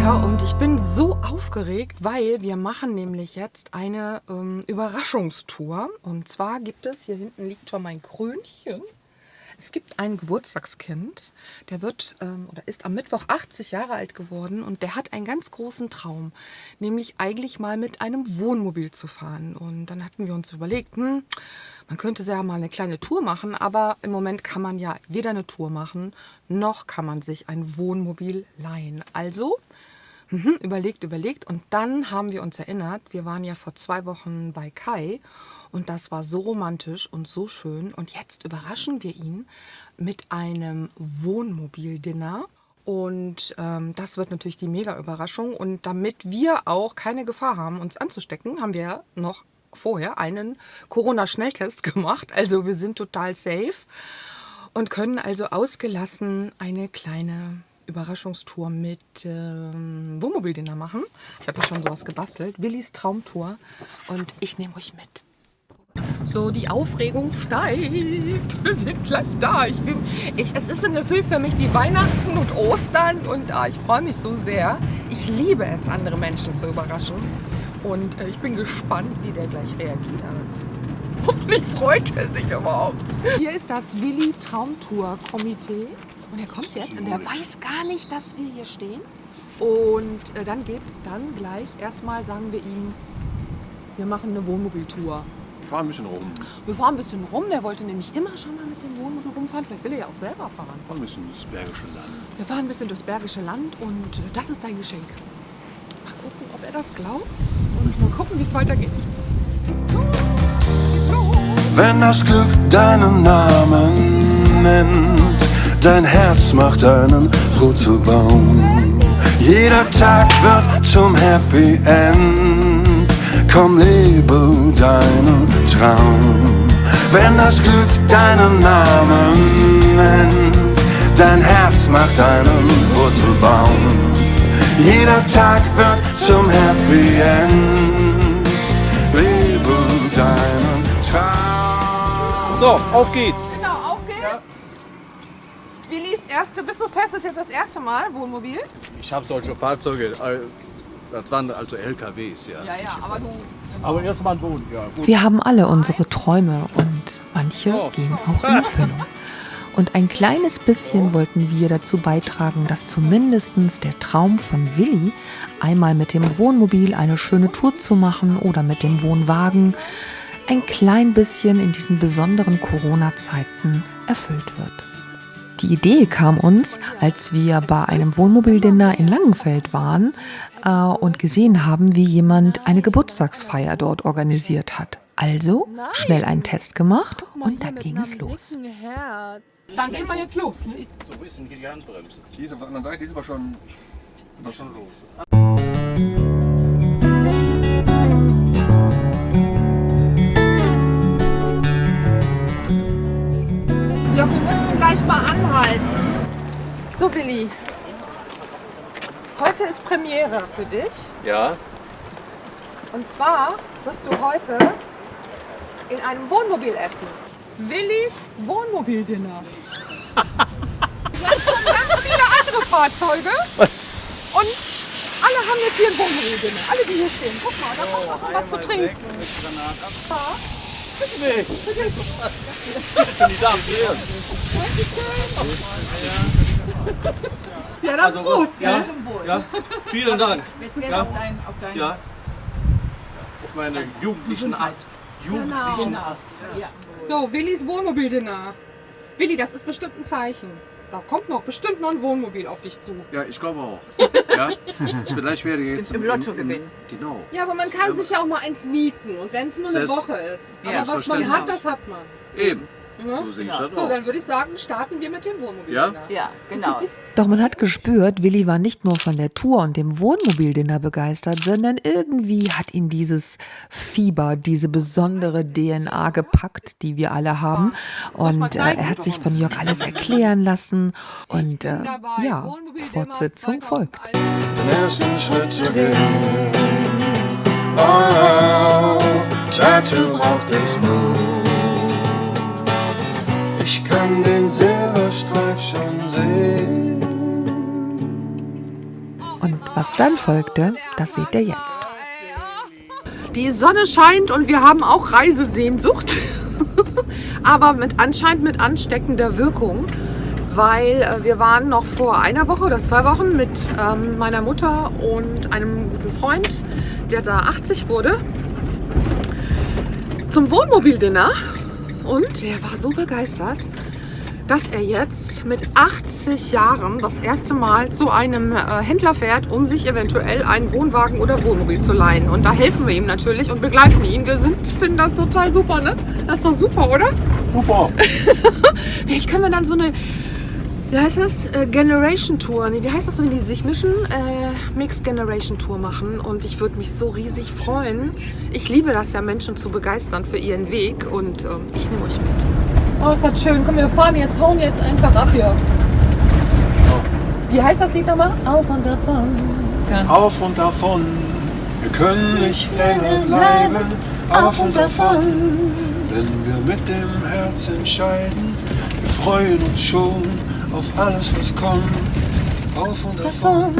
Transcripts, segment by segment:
Wiederholungstäter und ich bin so aufgeregt, weil wir machen nämlich jetzt eine ähm, Überraschungstour. Und zwar gibt es, hier hinten liegt schon mein Krönchen. Es gibt ein Geburtstagskind, der wird ähm, oder ist am Mittwoch 80 Jahre alt geworden und der hat einen ganz großen Traum, nämlich eigentlich mal mit einem Wohnmobil zu fahren. Und dann hatten wir uns überlegt, hm, man könnte ja mal eine kleine Tour machen, aber im Moment kann man ja weder eine Tour machen, noch kann man sich ein Wohnmobil leihen. Also mhm, überlegt, überlegt und dann haben wir uns erinnert, wir waren ja vor zwei Wochen bei Kai und das war so romantisch und so schön. Und jetzt überraschen wir ihn mit einem Wohnmobil-Dinner. Und ähm, das wird natürlich die Mega-Überraschung. Und damit wir auch keine Gefahr haben, uns anzustecken, haben wir noch vorher einen Corona-Schnelltest gemacht. Also wir sind total safe und können also ausgelassen eine kleine Überraschungstour mit ähm, Wohnmobildinner machen. Ich habe ja schon sowas gebastelt. Willis Traumtour. Und ich nehme euch mit. So, die Aufregung steigt. Wir sind gleich da. Ich, ich, es ist ein Gefühl für mich wie Weihnachten und Ostern und ah, ich freue mich so sehr. Ich liebe es, andere Menschen zu überraschen. Und äh, ich bin gespannt, wie der gleich reagiert. Hoffentlich freut er sich überhaupt. Hier ist das Willi Traumtour Komitee. Und er kommt jetzt und er weiß gar nicht, dass wir hier stehen. Und äh, dann geht es dann gleich. Erstmal sagen wir ihm, wir machen eine Wohnmobiltour. Wir fahren ein bisschen rum. Wir fahren ein bisschen rum. Der wollte nämlich immer schon mal mit dem Wohnmobil rumfahren. Vielleicht will er ja auch selber fahren. Wir fahren ein bisschen durchs Bergische Land. Wir fahren ein bisschen durchs Bergische Land und äh, das ist dein Geschenk. Mal gucken, ob er das glaubt und mal gucken, wie es weitergeht. So, Wenn das Glück deinen Namen nennt, dein Herz macht einen Purzelbaum. Jeder Tag wird zum Happy End. Komm, lebe deinen Traum. Wenn das Glück deinen Namen nennt, dein Herz macht einen Wurzelbaum. Jeder Tag wird zum Happy End. So, auf geht's. Genau, auf geht's. Ja. Willis erste, bist du fest, das ist jetzt das erste Mal Wohnmobil? Ich habe solche Fahrzeuge das waren also LKWs, ja. Ja, ja, aber du. Genau. Aber erstmal ein Boden, ja. Gut. Wir haben alle unsere Träume und manche oh. gehen auch in Erfüllung. Und ein kleines bisschen wollten wir dazu beitragen, dass zumindest der Traum von Willi, einmal mit dem Wohnmobil eine schöne Tour zu machen oder mit dem Wohnwagen, ein klein bisschen in diesen besonderen Corona-Zeiten erfüllt wird. Die Idee kam uns, als wir bei einem Wohnmobildinner in Langenfeld waren, äh, und gesehen haben, wie jemand eine Geburtstagsfeier dort organisiert hat. Also schnell einen Test gemacht und dann ging es los. Dann gehen wir jetzt los. Ne? So ein bisschen die Handbremse. Die ist auf der anderen Seite, die ist aber schon, aber schon los. Mal anhalten. So, Willi, Heute ist Premiere für dich. Ja. Und zwar wirst du heute in einem Wohnmobil essen. Willis Wohnmobildinner. Ganz viele andere Fahrzeuge. Was? Und alle haben jetzt hier ein Wohnmobildinner. Alle, die hier stehen. Guck mal, da kommt oh, auch noch was zu trinken. Nee. Ja, dann also, Prost. Ja, ja, vielen Dank. Speziell ja. auf dein, auf dein ja. Auf meine jugendlichen Art. Jugendlichen genau. Art. Ja. So, Willis Wohnmobildinner. Willi, das ist bestimmt ein Zeichen. Da kommt noch bestimmt noch ein Wohnmobil auf dich zu. Ja, ich glaube auch. Ja? Vielleicht werde ich jetzt im, im Lotto gewinnen. Genau. Ja, aber man kann ja, sich ja auch mal eins mieten und wenn es nur eine Woche ist. Aber was man hat, das hat man. Eben. Ja? So, ja. so, dann würde ich sagen, starten wir mit dem Wohnmobil. Ja, ja genau. Doch man hat gespürt, Willi war nicht nur von der Tour und dem Wohnmobildinner begeistert, sondern irgendwie hat ihn dieses Fieber, diese besondere DNA gepackt, die wir alle haben. Und äh, er hat sich von Jörg alles erklären lassen. Und äh, ja, Fortsetzung folgt. Den ersten Schritt zu gehen. Oh, dazu braucht es Mut. Ich kann den Silberstreif schon sehen. Was dann folgte, das seht ihr jetzt. Die Sonne scheint und wir haben auch Reisesehnsucht. Aber mit anscheinend mit ansteckender Wirkung. Weil äh, wir waren noch vor einer Woche oder zwei Wochen mit ähm, meiner Mutter und einem guten Freund, der da 80 wurde, zum Wohnmobildinner. Und er war so begeistert, dass er jetzt mit 80 Jahren das erste Mal zu einem äh, Händler fährt, um sich eventuell einen Wohnwagen oder Wohnmobil zu leihen. Und da helfen wir ihm natürlich und begleiten ihn. Wir sind, finden das total super, ne? Das ist doch super, oder? Super. Vielleicht können wir dann so eine, wie heißt das? Äh, Generation Tour. Nee, wie heißt das, wenn die sich mischen? Äh, Mixed Generation Tour machen. Und ich würde mich so riesig freuen. Ich liebe das ja, Menschen zu begeistern für ihren Weg. Und ähm, ich nehme euch mit. Oh, ist das schön. Komm, wir fahren jetzt, hauen jetzt einfach ab hier. Wie heißt das Lied nochmal? Auf und davon. Auf und davon, wir können nicht länger bleiben. Auf und davon, wenn wir mit dem Herz entscheiden. Wir freuen uns schon auf alles, was kommt. Auf und davon.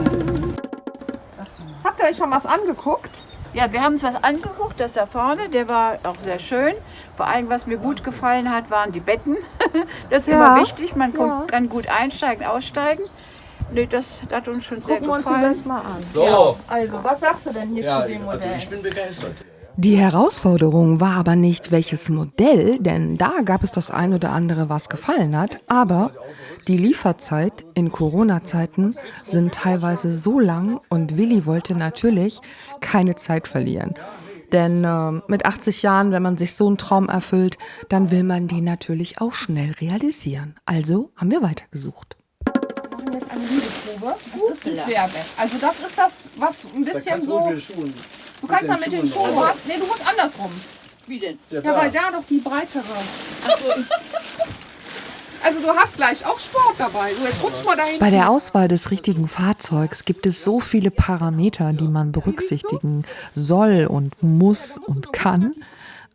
Habt ihr euch schon was angeguckt? Ja, wir haben uns was angeguckt, das da vorne, der war auch sehr schön. Vor allem, was mir gut gefallen hat, waren die Betten. Das ist Ja, immer wichtig, man kommt, ja. kann gut einsteigen, aussteigen. Nee, das hat uns schon sehr Gucken wir uns gefallen. gleich mal an. So. Also, was sagst du denn hier Ja, zu dem also Modell? ich bin begeistert. Die Herausforderung war aber nicht, welches Modell, denn da gab es das ein oder andere, was gefallen hat, aber die Lieferzeit in Corona-Zeiten sind teilweise so lang und Willi wollte natürlich keine Zeit verlieren. Denn äh, mit 80 Jahren, wenn man sich so einen Traum erfüllt, dann will man den natürlich auch schnell realisieren. Also haben wir weitergesucht. Eine Liebeprobe. Das ist ein Querbett. Also das ist das, was ein bisschen so... Du kannst da mit den Schuhen... Du hast, nee, du musst andersrum. Wie denn? Ja, weil da doch die breitere... Also du hast gleich auch Sport dabei. So, jetzt rutsch mal dahin. Bei der Auswahl des richtigen Fahrzeugs gibt es so viele Parameter, die man berücksichtigen soll und muss und kann.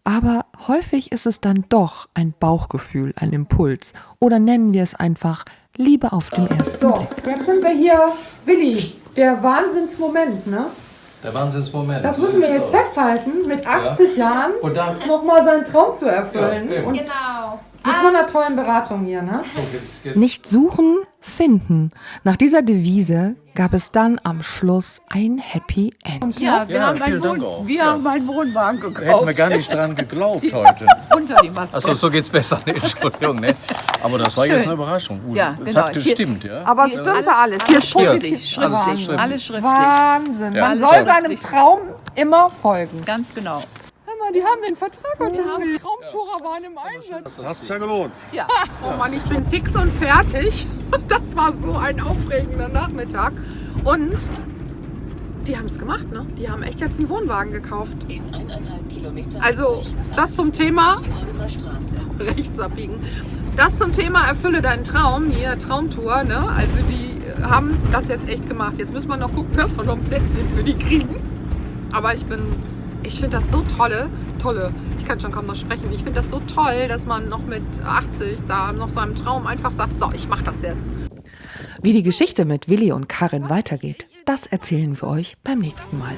Aber häufig ist es dann doch ein Bauchgefühl, ein Impuls. Oder nennen wir es einfach Liebe auf den ersten So, Blick. jetzt sind wir hier. Willi, der Wahnsinnsmoment, ne? Der Wahnsinnsmoment. Das müssen wir jetzt festhalten, mit 80 Jahren Und dann. nochmal seinen Traum zu erfüllen. Ja, und Genau. Mit so einer tollen Beratung hier, ne? Nicht suchen, finden. Nach dieser Devise gab es dann am Schluss ein Happy End. Ja, wir, Ja, haben, einen Wohn wir Ja. haben einen Wohnwagen Hätten gekauft. wir gar nicht dran geglaubt heute. Unter die Maske. Achso, so geht's besser. Nee, Entschuldigung, ne? Aber das war jetzt eine Überraschung. Gut, Ja, Es genau. hat gestimmt, ja? Aber es stimmt alles- Hier schriftlich. steht Alles Schriftlich. Alles schriftlich. Wahnsinn. Ja. Man Alles soll seinem. Traum immer folgen. Ganz genau. Mal, die haben den Vertrag unterschrieben. Traumtourer waren im Einsatz. Hat sich ja gelohnt. Oh Mann, ich bin fix und fertig. Das war so ein aufregender Nachmittag. Und die haben es gemacht, ne? Die haben echt jetzt einen Wohnwagen gekauft. In eineinhalb Kilometer Also, das zum Thema die Holmer Straße. rechts abbiegen. Das zum Thema erfülle deinen Traum, hier Traumtour, ne? Also die haben das jetzt echt gemacht. Jetzt müssen wir noch gucken, dass wir noch ein Plätzchen für die kriegen. Aber ich bin, ich finde das so tolle, tolle. Ich kann schon kaum noch sprechen. Ich finde das so toll, dass man noch mit 80 da noch seinem Traum einfach sagt, so, ich mach das jetzt. Wie die Geschichte mit Willi und Karin weitergeht, das erzählen wir euch beim nächsten Mal.